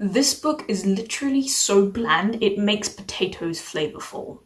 This book is literally so bland it makes potatoes flavourful.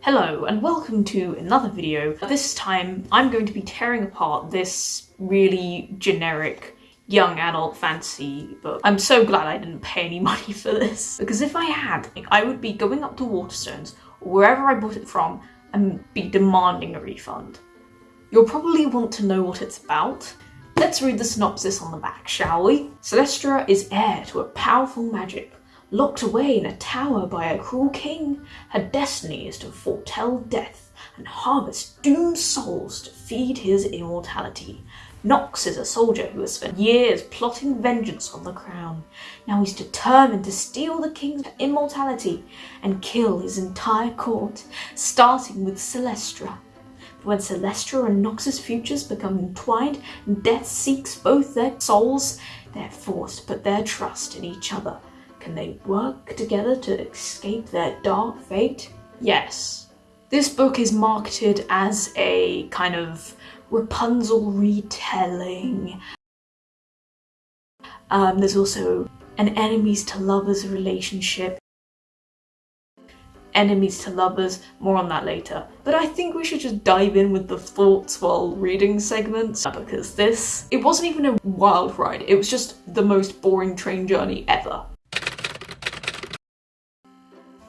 Hello and welcome to another video. This time I'm going to be tearing apart this really generic young adult fantasy book. I'm so glad I didn't pay any money for this because if I had, I would be going up to Waterstones or wherever I bought it from and be demanding a refund. You'll probably want to know what it's about. Let's read the synopsis on the back, shall we? Celestra is heir to a powerful magic. Locked away in a tower by a cruel king, her destiny is to foretell death and harvest doomed souls to feed his immortality. Nox is a soldier who has spent years plotting vengeance on the crown. Now he's determined to steal the king's immortality and kill his entire court, starting with Celestra. When Celestra and Nox's futures become entwined and death seeks both their souls, they're forced to put their trust in each other. Can they work together to escape their dark fate? Yes. This book is marketed as a kind of Rapunzel retelling. Um, there's also an enemies to lovers relationship. Enemies to lovers, more on that later. But I think we should just dive in with the thoughts while reading segments because this, it wasn't even a wild ride, it was just the most boring train journey ever.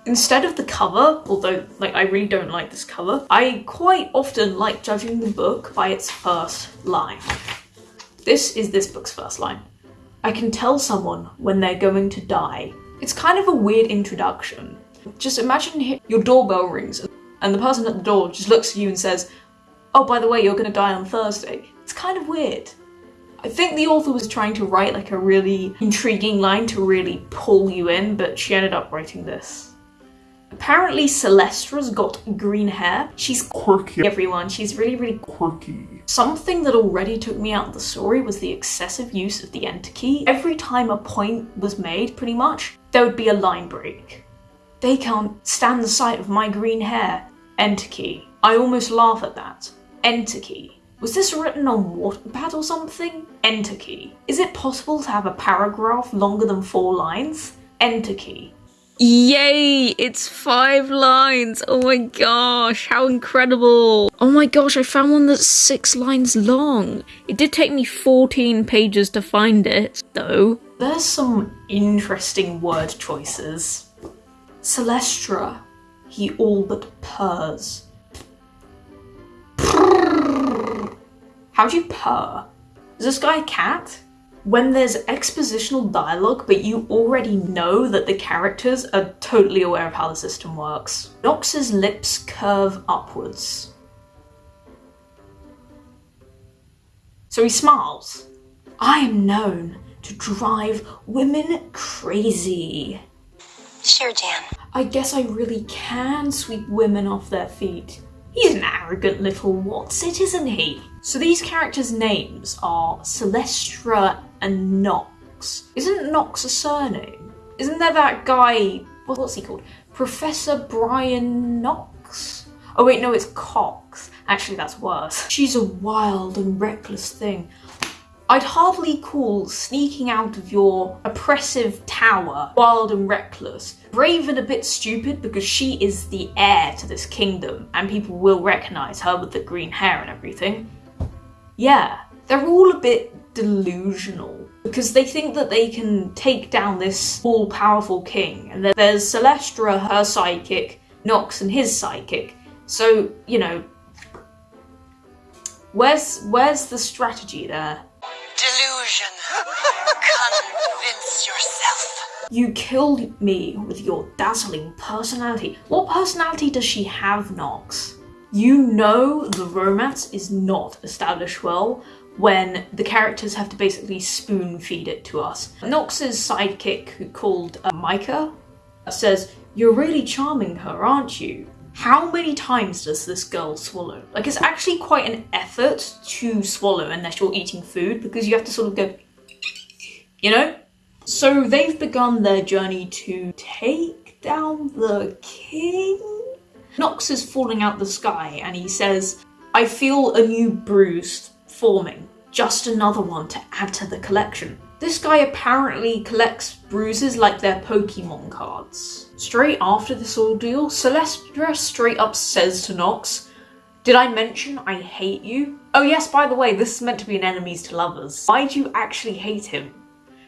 Instead of the cover, although like I really don't like this cover, I quite often like judging the book by its first line. This is this book's first line. I can tell someone when they're going to die. It's kind of a weird introduction. Just imagine your doorbell rings and the person at the door just looks at you and says, oh, by the way, you're gonna die on Thursday. It's kind of weird. I think the author was trying to write like a really intriguing line to really pull you in, but she ended up writing this. Apparently Celestra's got green hair. She's quirky, everyone. She's really, really quirky. Something that already took me out of the story was the excessive use of the enter key. Every time a point was made, pretty much, there would be a line break. They can't stand the sight of my green hair. Enter key. I almost laugh at that. Enter key. Was this written on Wattpad or something? Enter key. Is it possible to have a paragraph longer than four lines? Enter key. Yay! It's five lines! Oh my gosh, how incredible! Oh my gosh, I found one that's six lines long! It did take me 14 pages to find it, though. There's some interesting word choices. Celestra, he all but purrs. How'd you purr? Is this guy a cat? when there's expositional dialogue but you already know that the characters are totally aware of how the system works. Nox's lips curve upwards. So he smiles. I am known to drive women crazy. Sure, Jan. I guess I really can sweep women off their feet. He's an arrogant little what's it, isn't he? So these characters' names are Celestra and Nox. Isn't Nox a surname? Isn't there that guy, what's he called? Professor Brian Knox? Oh wait, no, it's Cox. Actually, that's worse. She's a wild and reckless thing. I'd hardly call sneaking out of your oppressive tower wild and reckless. Brave and a bit stupid because she is the heir to this kingdom and people will recognise her with the green hair and everything. Yeah, they're all a bit delusional because they think that they can take down this all-powerful king and there's Celestra, her psychic, Nox and his psychic. So, you know, where's where's the strategy there? Delusion. Convince yourself. You killed me with your dazzling personality. What personality does she have, Nox? You know the romance is not established well when the characters have to basically spoon feed it to us. Nox's sidekick, who called uh, Micah, says, You're really charming her, aren't you? How many times does this girl swallow? Like, it's actually quite an effort to swallow unless you're eating food because you have to sort of go, you know? So they've begun their journey to take down the king? Nox is falling out the sky and he says, I feel a new bruise forming. Just another one to add to the collection. This guy apparently collects bruises like they're Pokemon cards. Straight after this ordeal, Celestra straight up says to Nox, Did I mention I hate you? Oh yes, by the way, this is meant to be an enemies to lovers. Why do you actually hate him?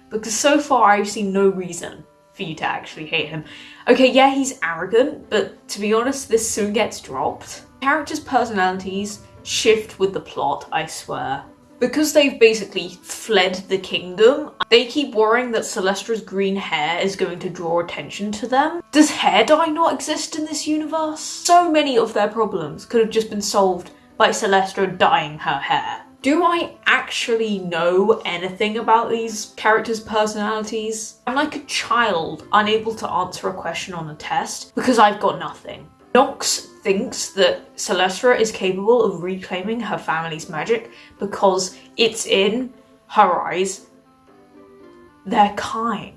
Because so far I've seen no reason for you to actually hate him. Okay, yeah, he's arrogant, but to be honest, this soon gets dropped. Characters' personalities shift with the plot, I swear. Because they've basically fled the kingdom, they keep worrying that Celestra's green hair is going to draw attention to them. Does hair dye not exist in this universe? So many of their problems could have just been solved by Celestra dyeing her hair. Do I actually know anything about these characters' personalities? I'm like a child unable to answer a question on a test because I've got nothing. Nox thinks that Celestra is capable of reclaiming her family's magic because it's in her eyes. They're kind.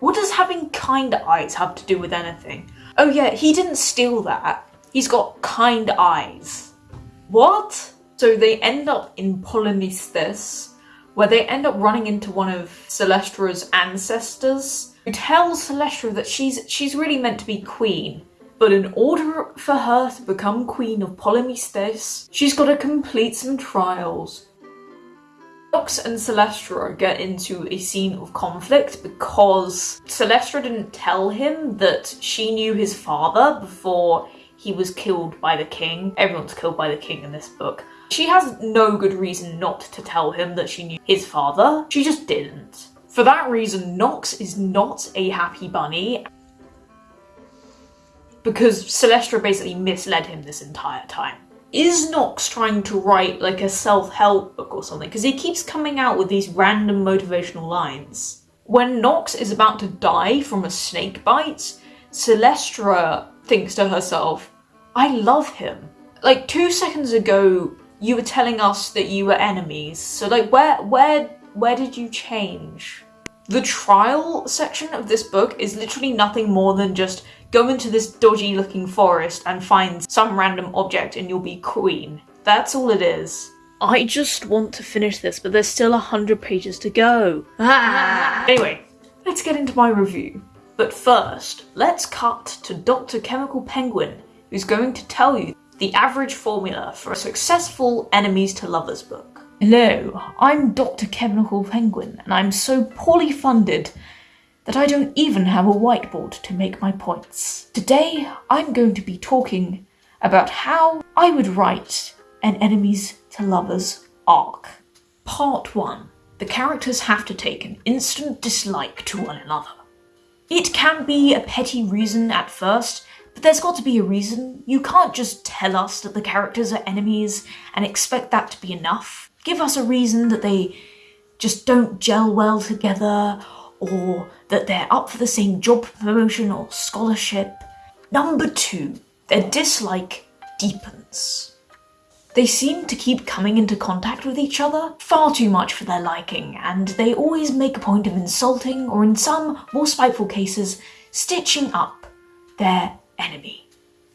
What does having kind eyes have to do with anything? Oh yeah, he didn't steal that. He's got kind eyes. What? So they end up in Polymesthus, where they end up running into one of Celestra's ancestors, who tells Celestra that she's she's really meant to be queen, but in order for her to become queen of Polymesthus, she's got to complete some trials. Nox and Celestra get into a scene of conflict because Celestra didn't tell him that she knew his father before he was killed by the king. Everyone's killed by the king in this book. She has no good reason not to tell him that she knew his father. She just didn't. For that reason, Nox is not a happy bunny because Celestra basically misled him this entire time. Is Nox trying to write like a self-help book or something? Because he keeps coming out with these random motivational lines. When Nox is about to die from a snake bite, Celestra thinks to herself, I love him. Like two seconds ago, you were telling us that you were enemies. So like where where where did you change? The trial section of this book is literally nothing more than just go into this dodgy looking forest and find some random object and you'll be queen. That's all it is. I just want to finish this, but there's still a hundred pages to go. Ah. Anyway, let's get into my review. But first, let's cut to Dr. Chemical Penguin, who's going to tell you the average formula for a successful enemies to lovers book. Hello, I'm Dr. Chemical Penguin, and I'm so poorly funded that I don't even have a whiteboard to make my points. Today, I'm going to be talking about how I would write an enemies to lovers arc. Part 1. The characters have to take an instant dislike to one another. It can be a petty reason at first, but there's got to be a reason. You can't just tell us that the characters are enemies and expect that to be enough. Give us a reason that they just don't gel well together or that they're up for the same job promotion or scholarship. Number two, their dislike deepens. They seem to keep coming into contact with each other far too much for their liking, and they always make a point of insulting, or in some more spiteful cases, stitching up their enemy.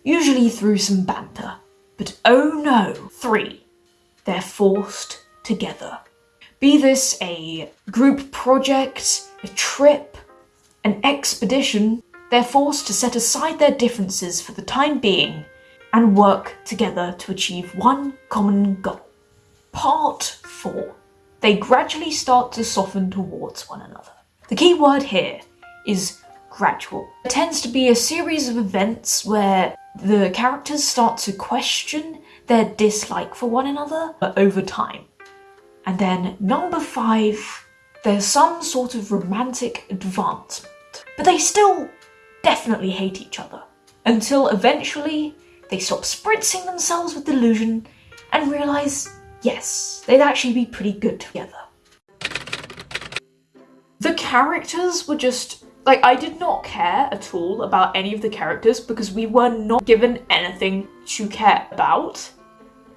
Usually through some banter. But oh no! Three, they're forced together. Be this a group project, a trip, an expedition, they're forced to set aside their differences for the time being and work together to achieve one common goal. Part 4. They gradually start to soften towards one another. The key word here is gradual. It tends to be a series of events where the characters start to question their dislike for one another over time. And then number five, there's some sort of romantic advancement. But they still definitely hate each other. Until eventually they stop spritzing themselves with delusion and realise, yes, they'd actually be pretty good together. The characters were just like, I did not care at all about any of the characters because we were not given anything to care about.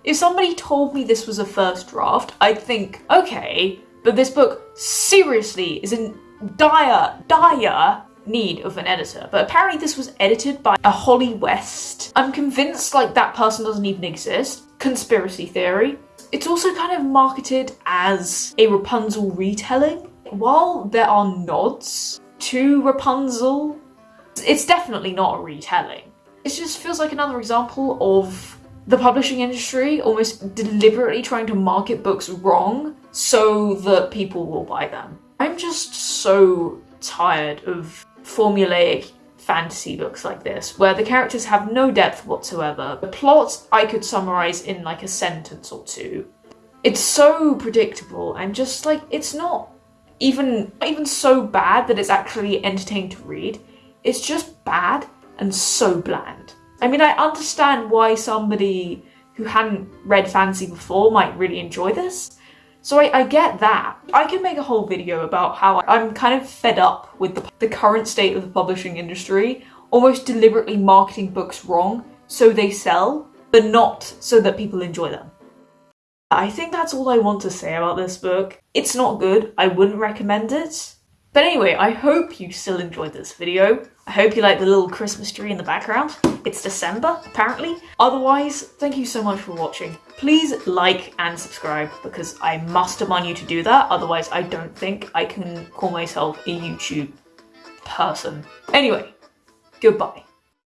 If somebody told me this was a first draft, I'd think, okay, but this book seriously is in dire, dire need of an editor. But apparently this was edited by a Holly West. I'm convinced like that person doesn't even exist. Conspiracy theory. It's also kind of marketed as a Rapunzel retelling. while there are nods to Rapunzel, it's definitely not a retelling. It just feels like another example of the publishing industry almost deliberately trying to market books wrong so that people will buy them. I'm just so tired of formulaic fantasy books like this, where the characters have no depth whatsoever. The plot I could summarize in like a sentence or two. It's so predictable and just like it's not even not even so bad that it's actually entertaining to read. It's just bad and so bland. I mean, I understand why somebody who hadn't read fantasy before might really enjoy this. So I, I, get that. I can make a whole video about how I'm kind of fed up with the, the current state of the publishing industry, almost deliberately marketing books wrong so they sell, but not so that people enjoy them. I think that's all I want to say about this book. It's not good, I wouldn't recommend it. But anyway, I hope you still enjoyed this video. I hope you like the little Christmas tree in the background. It's December, apparently. Otherwise, thank you so much for watching. Please like and subscribe because I must demand you to do that. Otherwise, I don't think I can call myself a YouTube person. Anyway, goodbye.